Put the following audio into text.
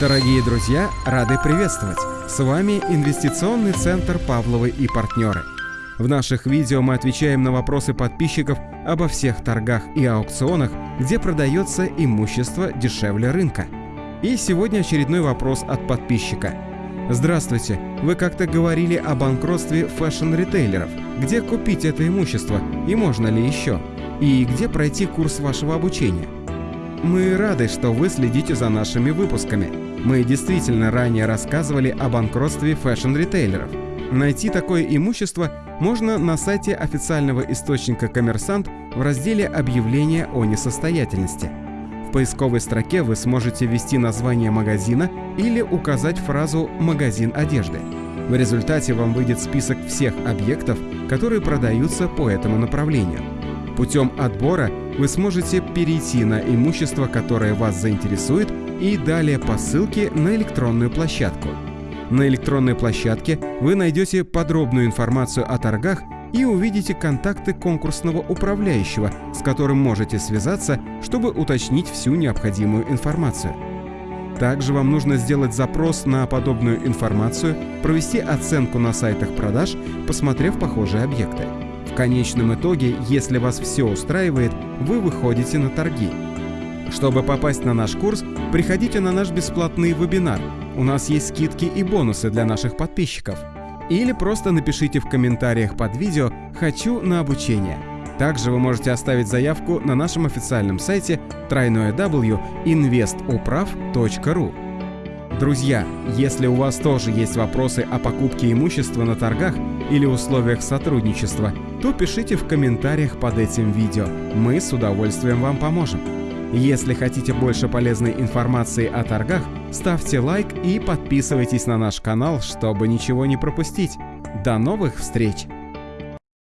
Дорогие друзья, рады приветствовать! С вами Инвестиционный центр «Павловы и партнеры». В наших видео мы отвечаем на вопросы подписчиков обо всех торгах и аукционах, где продается имущество дешевле рынка. И сегодня очередной вопрос от подписчика. Здравствуйте, вы как-то говорили о банкротстве fashion-ритейлеров. Где купить это имущество и можно ли еще? И где пройти курс вашего обучения? Мы рады, что вы следите за нашими выпусками. Мы действительно ранее рассказывали о банкротстве fashion-ритейлеров. Найти такое имущество можно на сайте официального источника «Коммерсант» в разделе «Объявление о несостоятельности». В поисковой строке вы сможете ввести название магазина или указать фразу «магазин одежды». В результате вам выйдет список всех объектов, которые продаются по этому направлению. Путем отбора вы сможете перейти на имущество, которое вас заинтересует, и далее по ссылке на электронную площадку. На электронной площадке вы найдете подробную информацию о торгах и увидите контакты конкурсного управляющего, с которым можете связаться, чтобы уточнить всю необходимую информацию. Также вам нужно сделать запрос на подобную информацию, провести оценку на сайтах продаж, посмотрев похожие объекты. В конечном итоге, если вас все устраивает, вы выходите на торги. Чтобы попасть на наш курс, приходите на наш бесплатный вебинар. У нас есть скидки и бонусы для наших подписчиков. Или просто напишите в комментариях под видео «Хочу на обучение». Также вы можете оставить заявку на нашем официальном сайте www.investuprav.ru. Друзья, если у вас тоже есть вопросы о покупке имущества на торгах или условиях сотрудничества, то пишите в комментариях под этим видео. Мы с удовольствием вам поможем. Если хотите больше полезной информации о торгах, ставьте лайк и подписывайтесь на наш канал, чтобы ничего не пропустить. До новых встреч!